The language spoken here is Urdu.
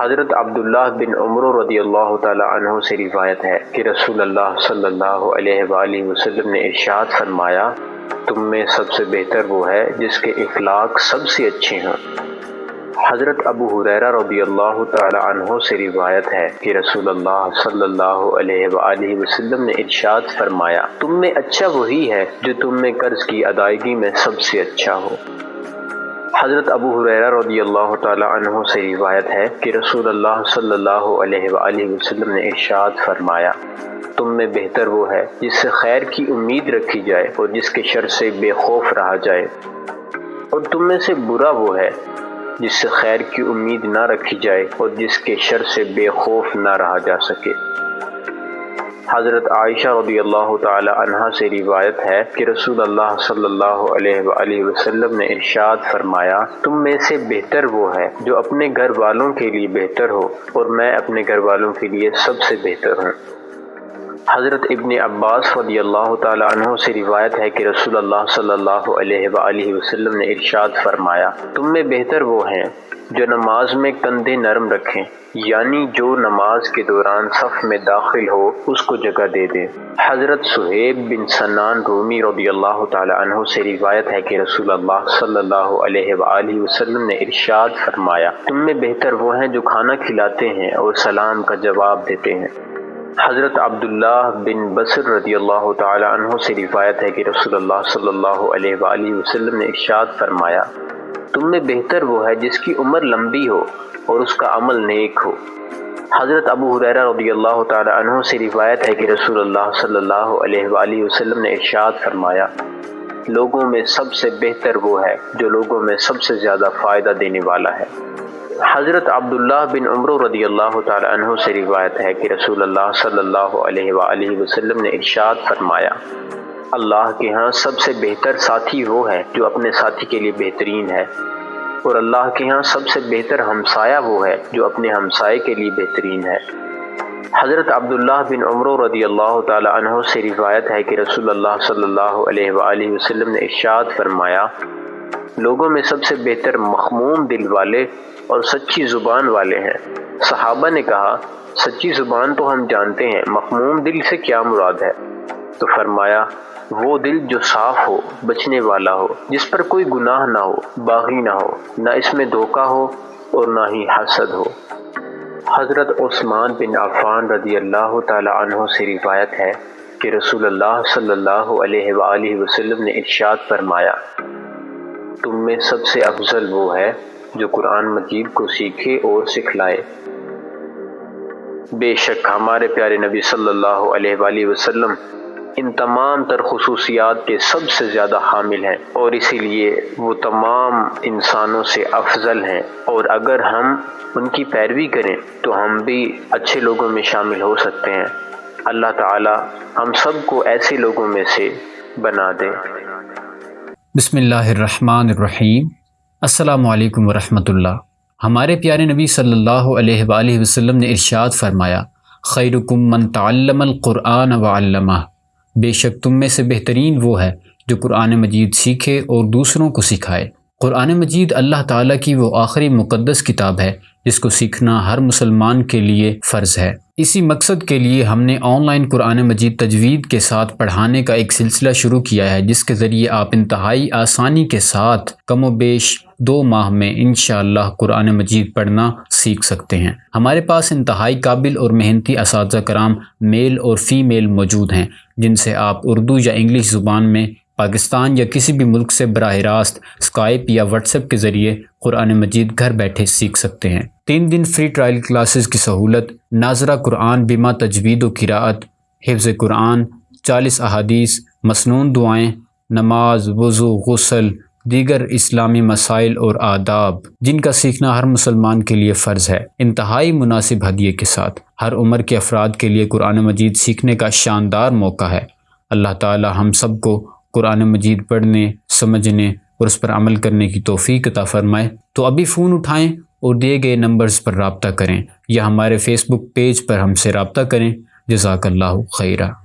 حضرت عبداللہ بن عمر رضی اللہ تعالی عنہ سے روایت ہے کہ رسول اللہ صلی اللہ علیہ وآلہ وسلم نے ارشاد فرمایا، تم میں سب سے بہتر وہ ہے جس کے اخلاق سب سے اچھے ہیں۔ حضرت ابو حریرہ رضی اللہ تعالی عنہ سے روایت ہے کہ رسول اللہ صلی اللہ علیہ وآلہ وسلم نے ارشاد فرمایا، تم میں اچھا وہی ہے جو تم میں قرض کی ادائیگی میں سب سے اچھا ہو۔ حضرت ابو حریرہ رضی اللہ تعالی عنہ سے روایت ہے کہ رسول اللہ صلی اللہ علیہ وآلہ وسلم نے ارشاد فرمایا، تم میں بہتر وہ ہے جس سے خیر کی امید رکھی جائے اور جس کے شر سے بے خوف رہا جائے۔ اور تم میں سے برا وہ ہے جس سے خیر کی امید نہ رکھی جائے اور جس کے شر سے بے خوف نہ رہا جا سکے۔ حضرت عائشہ رضی اللہ تعالی عنہ سے روایت ہے کہ رسول اللہ صلی اللہ علیہ وآلہ وسلم نے ارشاد فرمایا، تم میں سے بہتر وہ ہے جو اپنے گھر والوں کے لیے بہتر ہو اور میں اپنے گھر والوں کے لیے سب سے بہتر ہوں۔ حضرت ابن عباس رضی اللہ تعالی عنہ سے روایت ہے کہ رسول اللہ صلی اللہ علیہ وآلہ وسلم نے ارشاد فرمایا، تم میں بہتر وہ ہیں جو نماز میں کندھے نرم رکھیں یعنی جو نماز کے دوران صف میں داخل ہو، اس کو جگہ دے دے۔ حضرت صہیب بن سنان رومی رضی اللہ تعالی عنہ سے روایت ہے کہ رسول اللہ صلی اللہ علیہ وآلہ وسلم نے ارشاد فرمایا، تم میں بہتر وہ ہیں جو کھانا کھلاتے ہیں اور سلام کا جواب دیتے ہیں۔ حضرت عبداللہ بن بصر رضی اللہ تعالی عنہ سے روایت ہے کہ رسول اللہ صلی اللہ علیہ وآلہ وسلم نے ارشاد فرمایا تم میں بہتر وہ ہے جس کی عمر لمبی ہو اور اس کا عمل نیک ہو۔ حضرت ابو حریرہ رضی اللہ تعالی عنہ سے روایت ہے کہ رسول اللہ صلی اللہ علیہ وآلہ وسلم نے ارشاد فرمایا، لوگوں میں سب سے بہتر وہ ہے جو لوگوں میں سب سے زیادہ فائدہ دینے والا ہے۔ حضرت عبداللہ بن عمر رضی اللہ تعالی عنہ سے روایت ہے کہ رسول اللہ صلی اللہ علیہ وآلہ وسلم نے ارشاد فرمایا اللہ کے ہاں سب سے بہتر ساتھی وہ ہے جو اپنے ساتھی کے لیے بہترین ہے۔ اور اللہ کے ہاں سب سے بہتر ہمسایہ وہ ہے جو اپنے ہمسائے کے لیے بہترین ہے۔ حضرت عبداللہ بن عمر رضی اللہ تعالی عنہ سے روایت ہے کہ رسول اللہ صلی اللہ علیہ وآلہ وسلم نے ارشاد فرمایا، لوگوں میں سب سے بہتر مخموم دل والے اور سچی زبان والے ہیں۔ صحابہ نے کہا، سچی زبان تو ہم جانتے ہیں، مخموم دل سے کیا مراد ہے؟ تو فرمایا، وہ دل جو صاف ہو، بچنے والا ہو، جس پر کوئی گناہ نہ ہو، باغی نہ ہو، نہ اس میں دھوکہ ہو اور نہ ہی حسد ہو۔ حضرت عثمان بن عفان رضی اللہ تعالی عنہ سے روایت ہے کہ رسول اللہ صلی اللہ علیہ وآلہ وسلم نے ارشاد فرمایا، تم میں سب سے افضل وہ ہے جو قرآن مجید کو سیکھے اور سکھلائے۔ بے شک ہمارے پیارے نبی صلی اللہ علیہ وآلہ وسلم ان تمام تر خصوصیات کے سب سے زیادہ حامل ہیں اور اسی لیے وہ تمام انسانوں سے افضل ہیں اور اگر ہم ان کی پیروی کریں تو ہم بھی اچھے لوگوں میں شامل ہو سکتے ہیں۔ اللہ تعالی ہم سب کو ایسے لوگوں میں سے بنا دے۔ بسم اللہ الرحمن الرحیم۔ السلام علیکم ورحمۃ اللہ۔ ہمارے پیارے نبی صلی اللہ علیہ وآلہ وسلم نے ارشاد فرمایا، خیرکم من تعلم القرآن و علامہ بے شک تم میں سے بہترین وہ ہے جو قرآن مجید سیکھے اور دوسروں کو سکھائے۔ قرآن مجید اللہ تعالیٰ کی وہ آخری مقدس کتاب ہے، جس کو سیکھنا ہر مسلمان کے لیے فرض ہے۔ اسی مقصد کے لیے ہم نے آن لائن قرآن مجید تجوید کے ساتھ پڑھانے کا ایک سلسلہ شروع کیا ہے، جس کے ذریعے آپ انتہائی آسانی کے ساتھ کم و بیش دو ماہ میں انشاءاللہ اللہ قرآن مجید پڑھنا سیکھ سکتے ہیں۔ ہمارے پاس انتہائی قابل اور محنتی اساتذہ کرام میل اور فی میل موجود ہیں، جن سے آپ اردو یا انگلش زبان میں، پاکستان یا کسی بھی ملک سے براہ راست اسکائپ یا واٹس ایپ کے ذریعے قرآن مجید گھر بیٹھے سیکھ سکتے ہیں۔ تین دن فری ٹرائل کلاسز کی سہولت، ناظرہ قرآن بیمہ تجوید و قراءت، حفظ قرآن، چالیس احادیث مصنون دعائیں، نماز، وضو، غسل دیگر اسلامی مسائل اور آداب، جن کا سیکھنا ہر مسلمان کے لیے فرض ہے، انتہائی مناسب ہدیے کے ساتھ۔ ہر عمر کے افراد کے لیے قرآن مجید سیکھنے کا شاندار موقع ہے۔ اللہ تعالی ہم سب کو قرآن مجید پڑھنے، سمجھنے اور اس پر عمل کرنے کی توفیق عطا فرمائے۔ تو ابھی فون اٹھائیں اور دیے گئے نمبرز پر رابطہ کریں یا ہمارے فیس بک پیج پر ہم سے رابطہ کریں۔ جزاک اللہ خیرہ۔